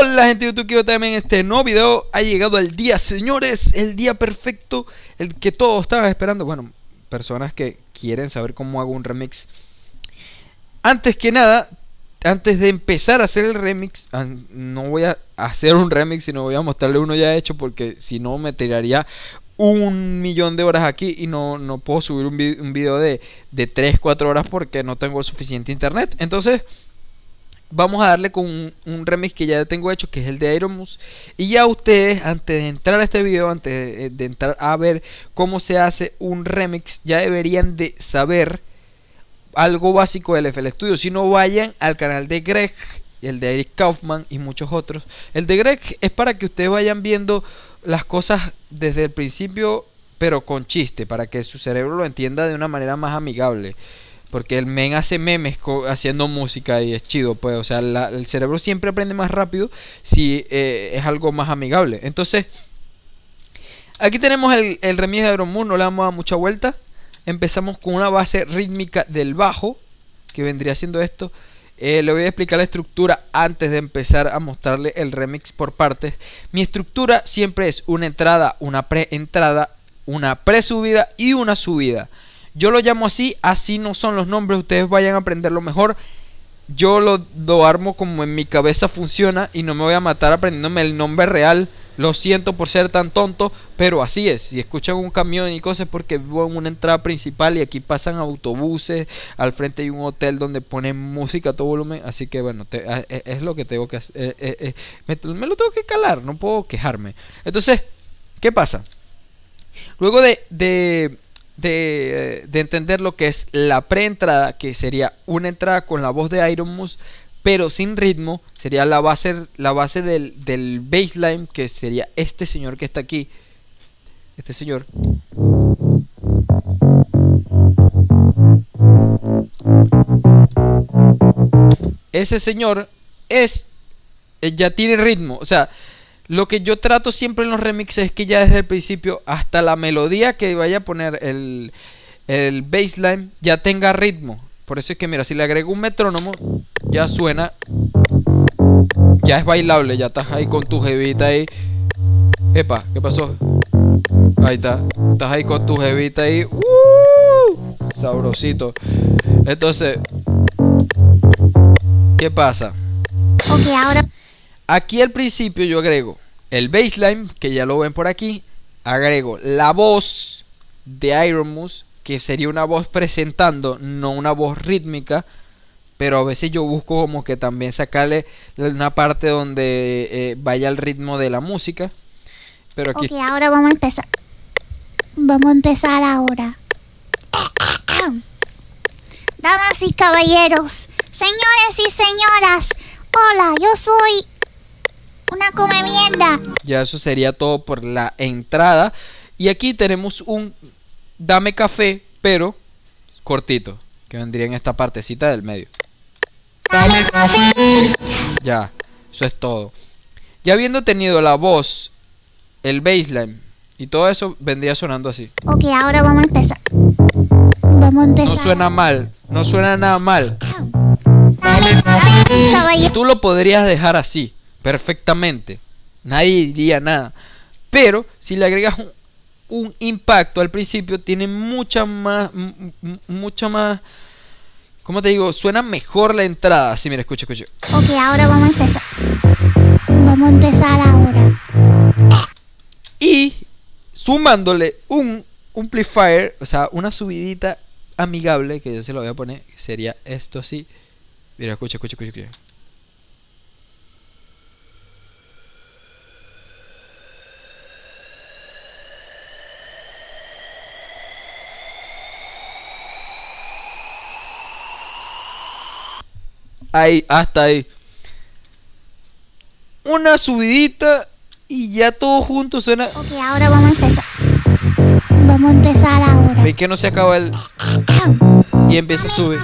Hola gente de YouTube, quiero también este nuevo video Ha llegado el día, señores, el día perfecto El que todos estaban esperando. Bueno, personas que quieren saber cómo hago un remix. Antes que nada, antes de empezar a hacer el remix No voy a hacer un remix, sino voy a mostrarle uno ya hecho Porque si no me tiraría un millón de horas aquí y no, no puedo subir un, video de, de 3, 4 horas porque no tengo suficiente internet. Entonces vamos a darle con un, remix que ya tengo hecho, que es el de Iron Y ya ustedes, antes de entrar a este video, antes de, entrar a ver cómo se hace un remix, ya deberían de saber algo básico del FL Studio. Si no, vayan al canal de Greg, el de Eric Kaufman y muchos otros. El de Greg es para que ustedes vayan viendo las cosas desde el principio, pero con chiste, para que su cerebro lo entienda de una manera más amigable. Porque el men hace memes haciendo música y es chido, pues. O sea, el cerebro siempre aprende más rápido si eh, es algo más amigable. Entonces, aquí tenemos el, remix de Iron Moon, no le damos a mucha vuelta. Empezamos con una base rítmica del bajo, que vendría siendo esto. Eh, le voy a explicar la estructura antes de empezar a mostrarle el remix por partes. Mi estructura siempre es una entrada, una pre-entrada, una pre-subida y una subida. Yo lo llamo así, así no son los nombres, ustedes vayan a aprenderlo mejor. Yo lo, armo como en mi cabeza funciona y no me voy a matar aprendiéndome el nombre real. Lo siento por ser tan tonto, pero así es. Si escuchan un camión y cosas porque vivo en una entrada principal y aquí pasan autobuses, al frente hay un hotel donde ponen música a todo volumen, así que bueno, e, es, lo que tengo que hacer. Eh, eh, eh, me, lo tengo que calar, no puedo quejarme. Entonces, ¿qué pasa? Luego de de, entender lo que es la preentrada, que sería una entrada con la voz de Iron Moose, pero sin ritmo, sería la base, la base del, del baseline, que sería este señor que está aquí. Este señor. Ese señor es eh, ya tiene ritmo, o sea, lo que yo trato siempre en los remixes es que ya desde el principio hasta la melodía que vaya a poner el, el baseline ya tenga ritmo. Por eso es que mira, si le agrego un metrónomo, ya suena. Ya es bailable, ya estás ahí con tu jevita ahí. Epa, ¿qué pasó? Ahí está. Estás ahí con tu jevita ahí. ¡Uh! Sabrosito. Entonces, ¿qué pasa? Ok, ahora Aquí al principio yo agrego el baseline, que ya lo ven por aquí. Agrego la voz de Iron Moose, que sería una voz presentando, no una voz rítmica. Pero a veces yo busco como que también sacarle una parte donde eh, vaya el ritmo de la música. Pero. Ok, ahora vamos a empezar. Vamos a empezar ahora. Damas y caballeros, señores y señoras, hola, yo soy una come mierda. Ya eso sería todo por la entrada. Y aquí tenemos un dame café, pero cortito. Que vendría en esta partecita del medio. Dame café. Ya, eso es todo. Ya habiendo tenido la voz, el baseline y todo eso, vendría sonando así. Ok, ahora vamos a empezar. Vamos a empezar. No suena mal, no suena nada mal. Tú lo podrías dejar así perfectamente. Nadie diría nada. Pero si le agregas un, impacto al principio, tiene mucha más, mucha más... ¿Cómo te digo? Suena mejor la entrada. Sí, mira, escucha, escucha. Ok, ahora vamos a empezar. Vamos a empezar ahora. Y sumándole un amplifier, o sea, una subidita amigable, que yo se lo voy a poner, sería esto así. Mira, escucha, escucha, escucha. escucha. Ahí, hasta ahí. Una subidita y ya todo junto suena. Ok, ahora vamos a empezar. Vamos a empezar ahora. Ven que no se acaba el. Y empieza a subir.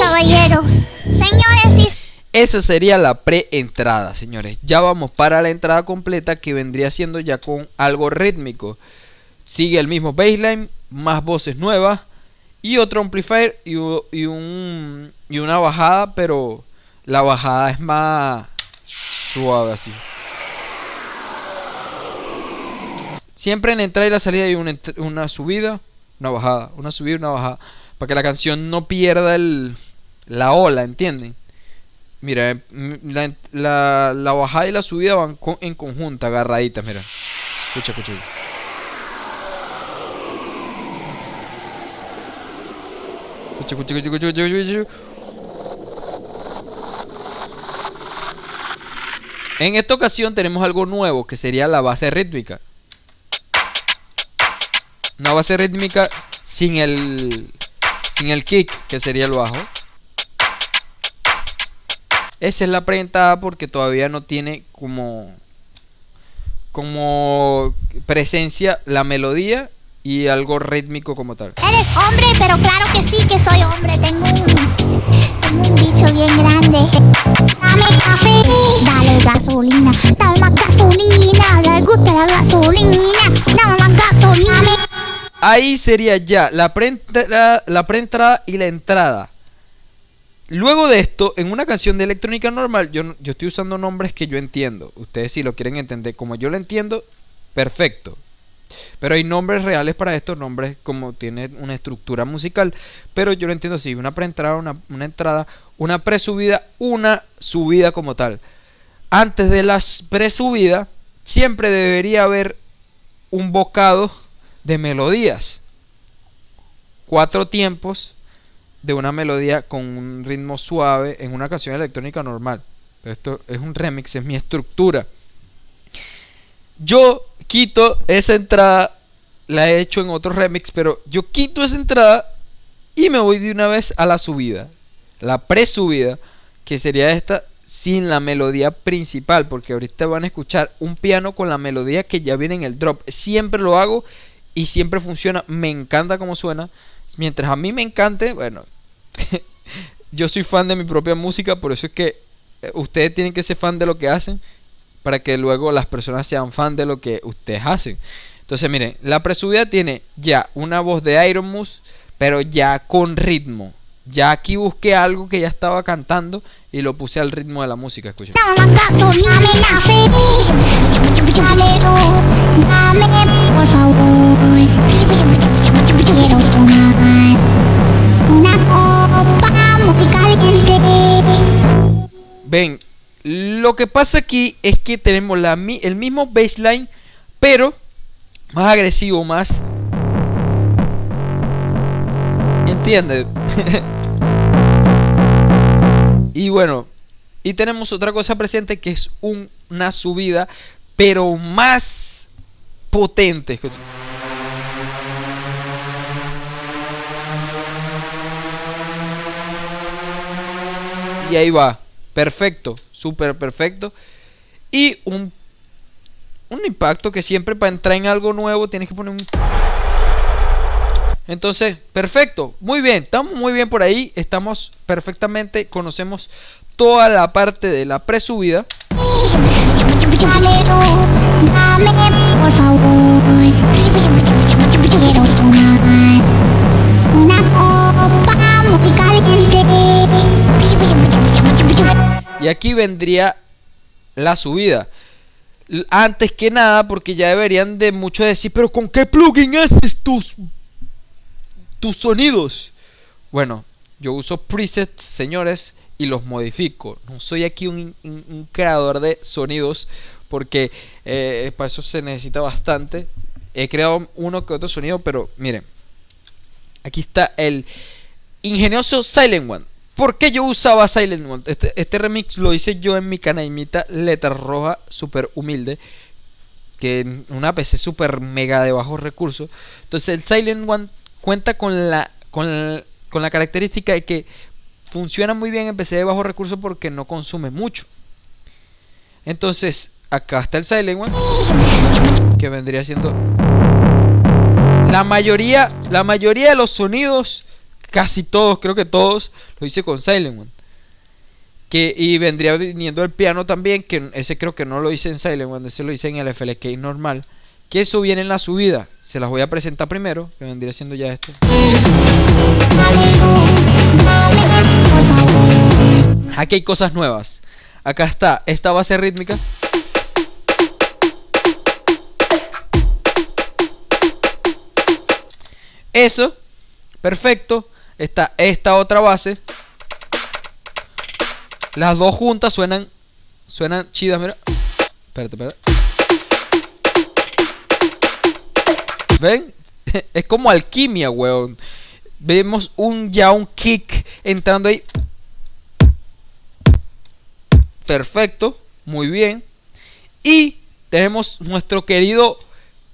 Caballeros, señores y. Esa sería la pre-entrada, señores. Ya vamos para la entrada completa que vendría siendo ya con algo rítmico. Sigue el mismo baseline, más voces nuevas y otro amplifier y, un, y una bajada, pero la bajada es más... suave así. Siempre en entrada y la salida hay una, una subida, una bajada, una subida una bajada. Para que la canción no pierda el, la ola, ¿entienden? Mira, eh, m- la, la- bajada y la subida van co- en conjunto, agarraditas, mira. Escucha, escucha. En esta ocasión tenemos algo nuevo que sería la base rítmica. Una base rítmica sin el sin el kick, que sería el bajo. Esa es la presentada porque todavía no tiene como como presencia la melodía y algo rítmico como tal. Eres hombre, pero claro que sí que soy hombre. Tengo un, tengo un bicho bien grande. Dame café, dale gasolina, dame más gasolina. Le gusta la gasolina, dame más gasolina. Ahí sería ya la preentrada, la preentrada y la entrada. Luego de esto, en una canción de electrónica normal, yo, yo estoy usando nombres que yo entiendo. Ustedes si lo quieren entender como yo lo entiendo, perfecto. Pero hay nombres reales para estos nombres como tiene una estructura musical. Pero yo lo entiendo así, una preentrada, una, una entrada, una presubida, una subida como tal. Antes de la presubida, siempre debería haber un bocado de melodías. Cuatro tiempos de una melodía con un ritmo suave en una canción electrónica normal. Esto es un remix, es mi estructura. Yo quito esa entrada, la he hecho en otro remix, pero yo quito esa entrada y me voy de una vez a la subida. La pre-subida, que sería esta sin la melodía principal, porque ahorita van a escuchar un piano con la melodía que ya viene en el drop. Siempre lo hago y siempre funciona. Me encanta cómo suena. Mientras a mí me encante, bueno, yo soy fan de mi propia música, por eso es que eh, ustedes tienen que ser fan de lo que hacen para que luego las personas sean fan de lo que ustedes hacen. Entonces, miren, la presubida tiene ya una voz de Iron Mouse, pero ya con ritmo. Ya aquí busqué algo que ya estaba cantando y lo puse al ritmo de la música, escuchen. Dame más gasolina, dame café. Dámelo, dame, por favor. Quiero tomar una copa muy caliente. Ven, lo que pasa aquí es que tenemos el mismo baseline, pero más agresivo, más... ¿Entiendes? y bueno, y tenemos otra cosa presente que es un- una subida, pero más potente. Y ahí va. Perfecto. Súper perfecto. Y un, un impacto que siempre para entrar en algo nuevo tienes que poner un... Entonces, perfecto. Muy bien. Estamos muy bien por ahí. Estamos perfectamente. Conocemos toda la parte de la presubida. Por favor. Y aquí vendría la subida. Antes que nada, porque ya deberían de mucho decir, pero ¿con qué plugin haces tus, tus sonidos? Bueno, yo uso presets, señores, y los modifico. No soy aquí un creador de sonidos, porque eh, para eso se necesita bastante. He creado uno que otro sonido, pero miren, aquí está el ingenioso Silent One. ¿Por qué yo usaba Silent One? Este, este remix lo hice yo en mi canalmita Letra Roja, súper humilde. Que en una PC súper mega de bajos recursos. Entonces el Silent One cuenta con la, con la, con la característica de que funciona muy bien en PC de bajos recursos porque no consume mucho. Entonces, acá está el Silent One. Que vendría siendo la mayoría, la mayoría de los sonidos, casi todos, creo que todos, lo hice con Silent One. Que, y vendría viniendo el piano también, que ese creo que no lo hice en Silent One, ese lo hice en el FLK normal. Que eso viene en la subida. Se las voy a presentar primero, que vendría siendo ya esto. Aquí hay cosas nuevas. Acá está esta base rítmica. Eso, perfecto. Está esta otra base. Las dos juntas suenan Suenan chidas, mira. Espérate, espérate. ¿Ven? es como alquimia, weón. Vemos un ya un kick entrando ahí. Perfecto, muy bien. Y tenemos nuestro querido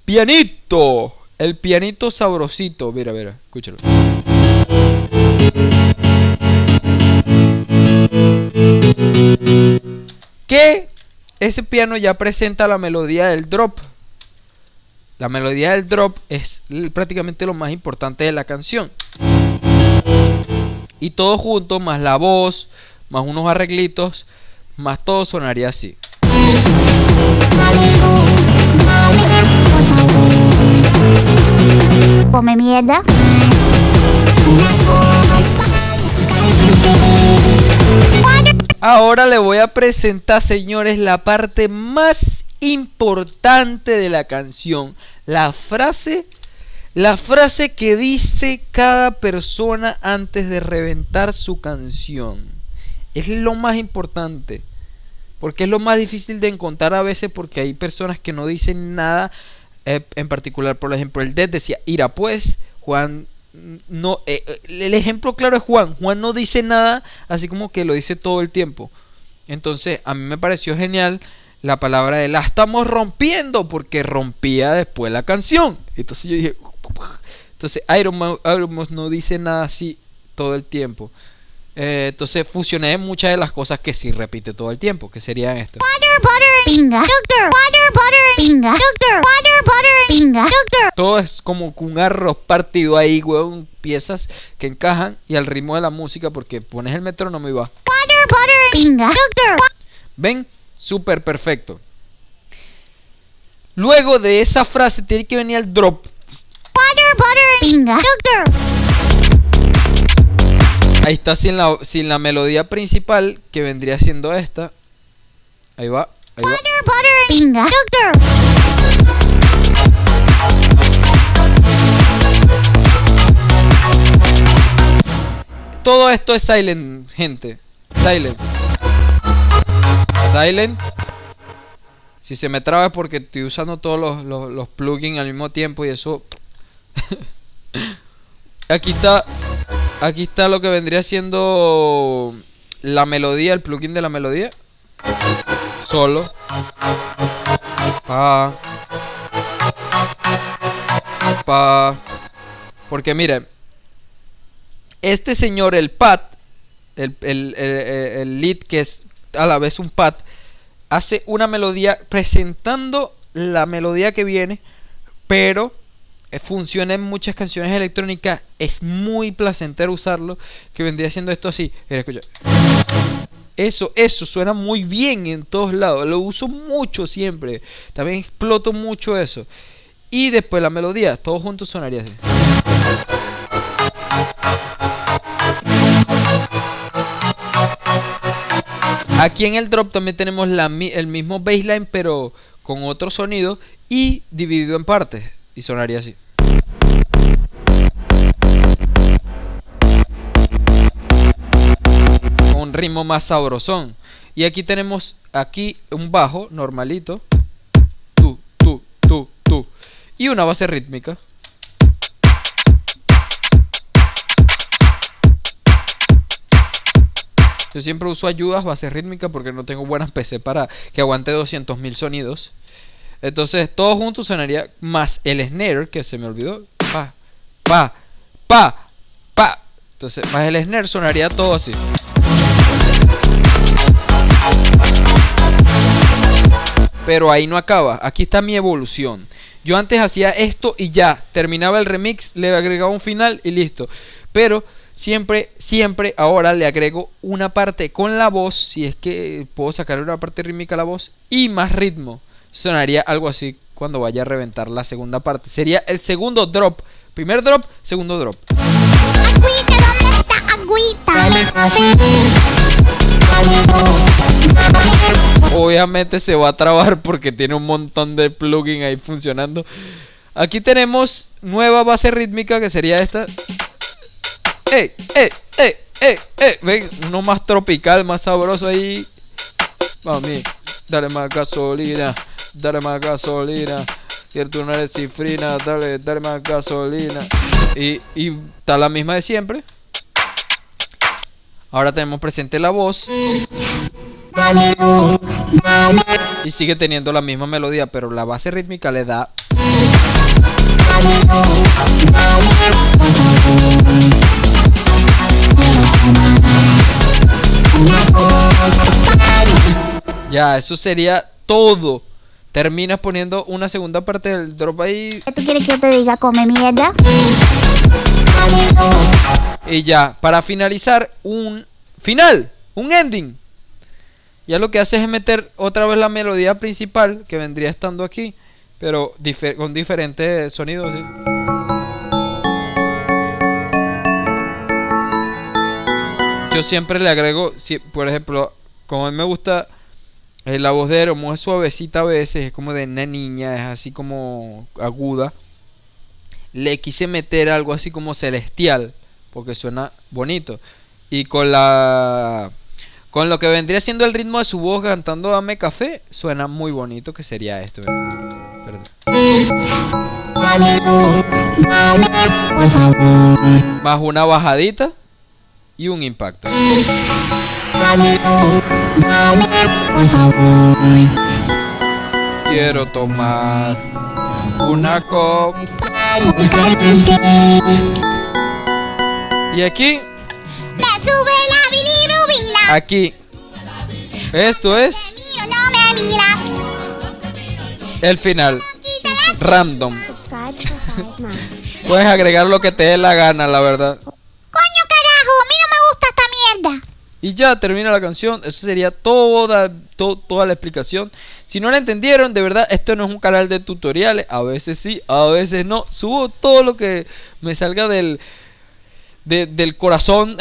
pianito. El pianito sabrosito. Mira, mira, escúchalo. Que ese piano ya presenta la melodía del drop. La melodía del drop es prácticamente lo más importante de la canción. Y todo junto, más la voz, más unos arreglitos, más todo sonaría así. Come mierda. Ahora le voy a presentar, señores, la parte más importante de la canción. La frase, la frase que dice cada persona antes de reventar su canción. Es lo más importante. Porque es lo más difícil de encontrar a veces porque hay personas que no dicen nada. Eh, en particular, por ejemplo, el Dead decía, ira pues, Juan no eh, eh, el ejemplo claro es Juan. Juan no dice nada, así como que lo dice todo el tiempo. Entonces, a mí me pareció genial la palabra de la estamos rompiendo porque rompía después la canción. Entonces yo dije, entonces Iron Man, no dice nada así todo el tiempo. Eh, entonces fusioné muchas de las cosas que sí repite todo el tiempo, que serían esto. Todo es como un arroz partido ahí, weón. Piezas que encajan y al ritmo de la música porque pones el metrónomo y va. ¿Ven? Súper perfecto. Luego de esa frase tiene que venir el drop. Ahí está sin la, sin la melodía principal que vendría siendo esta. Ahí va. Ahí va. Todo esto es silent, gente. Silent. Silent. Si se me traba es porque estoy usando todos los, los, los plugins al mismo tiempo y eso... Aquí está Aquí está lo que vendría siendo la melodía, el plugin de la melodía. Solo. Pa. Pa. Porque miren, este señor, el pad, el, el, el lead que es a la vez un pad, hace una melodía presentando la melodía que viene, pero funciona en muchas canciones electrónicas. Es muy placentero usarlo. Que vendría siendo esto así. Escucha. Eso, eso suena muy bien en todos lados. Lo uso mucho siempre. También exploto mucho eso. Y después la melodía. Todos juntos sonaría así. Aquí en el drop también tenemos el mismo baseline pero con otro sonido y dividido en partes. Y sonaría así. un ritmo más sabrosón. Y aquí tenemos aquí un bajo normalito. Tu, tu, tu, tu. Y una base rítmica. Yo siempre uso ayudas, base rítmica, porque no tengo buenas PC para que aguante 200.000 sonidos. Entonces, todo junto sonaría más el snare, que se me olvidó. Pa, pa, pa, pa. Entonces, más el snare sonaría todo así. Pero ahí no acaba. Aquí está mi evolución. Yo antes hacía esto y ya. Terminaba el remix, le agregaba un final y listo. Pero siempre, siempre ahora le agrego una parte con la voz. Si es que puedo sacar una parte rítmica a la voz. Y más ritmo sonaría algo así cuando vaya a reventar la segunda parte. Sería el segundo drop. Primer drop, segundo drop. Agüita, ¿dónde está agüita? Obviamente se va a trabar porque tiene un montón de plugins ahí funcionando. Aquí tenemos nueva base rítmica que sería esta. ¡Ey! ¡Ey! ¡Ey! ¡Ey! ¡Ey! Ven, uno más tropical, más sabroso ahí. Mami, dale más gasolina, dale más gasolina. Cierto, una de cifrina, dale, dale más gasolina. Y, y está la misma de siempre. Ahora tenemos presente la voz. Y sigue teniendo la misma melodía, pero la base rítmica le da Ya, eso sería todo. Terminas poniendo una segunda parte del drop ahí. ¿Qué tú quieres que yo te diga? Come mierda. Y ya, para finalizar, un final, un ending. Ya lo que haces es meter otra vez la melodía principal que vendría estando aquí, pero difer- con diferentes sonidos. ¿sí? Yo siempre le agrego, si- por ejemplo, como a mí me gusta la voz de Eromo, es suavecita a veces, es como de una niña, es así como aguda. Le quise meter algo así como celestial, porque suena bonito. Y con la con lo que vendría siendo el ritmo de su voz cantando Dame café, suena muy bonito, que sería esto. ¿verdad? Perdón. Más una bajadita y un impacto. Por favor. Quiero tomar una copa. Y aquí, Me sube la bilirrubina. aquí. Esto es Miro, no me miras. el final. Random. Puedes agregar lo que te dé la gana, la verdad. Coño carajo, a mí no me gusta esta mierda. Y ya termina la canción. Eso sería toda, to- toda la explicación. Si no la entendieron, de verdad, esto no es un canal de tutoriales. A veces sí, a veces no. Subo todo lo que me salga del, de- del corazón.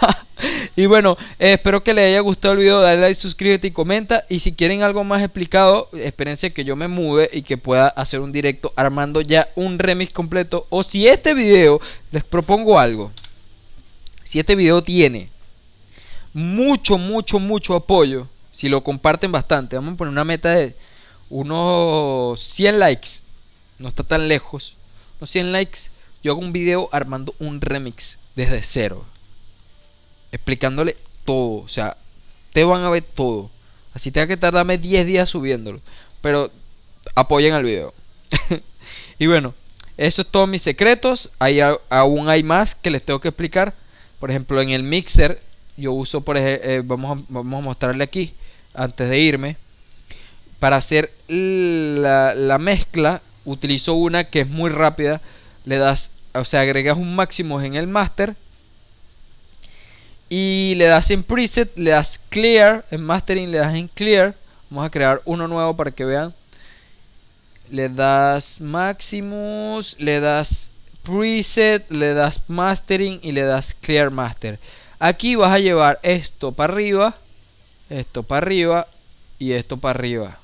y bueno, espero que les haya gustado el video. Dale like, suscríbete y comenta. Y si quieren algo más explicado, espérense que yo me mude y que pueda hacer un directo armando ya un remix completo. O si este video, les propongo algo. Si este video tiene mucho, mucho, mucho apoyo. Si lo comparten bastante. Vamos a poner una meta de unos 100 likes. No está tan lejos. Unos 100 likes. Yo hago un video armando un remix desde cero. Explicándole todo. O sea, te van a ver todo. Así tenga que tardarme 10 días subiéndolo. Pero apoyen al video. y bueno, eso es todos mis secretos. Hay, a- aún hay más que les tengo que explicar. Por ejemplo, en el mixer yo uso, por ejemplo, vamos, a, vamos a mostrarle aquí, antes de irme. Para hacer la, la mezcla, utilizo una que es muy rápida. Le das, o sea, agregas un máximo en el master. Y le das en preset, le das clear, en mastering le das en clear. Vamos a crear uno nuevo para que vean. Le das Maximus, le das preset, le das mastering y le das clear master. Aquí vas a llevar esto para arriba, esto para arriba y esto para arriba.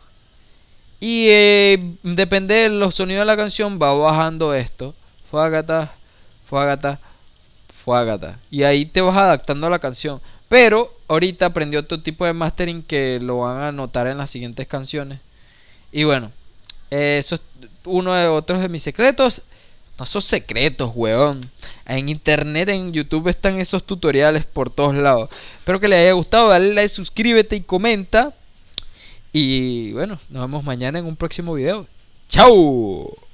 Y eh, depende de los sonidos de la canción, va bajando esto. Fuagata, fuagata, fuagata. Y ahí te vas adaptando a la canción. Pero ahorita aprendí otro tipo de mastering que lo van a notar en las siguientes canciones. Y bueno, eso es uno de otros de mis secretos. No son secretos, weón. En internet, en YouTube están esos tutoriales por todos lados. Espero que les haya gustado. Dale like, suscríbete y comenta. Y bueno, nos vemos mañana en un próximo video. ¡Chao!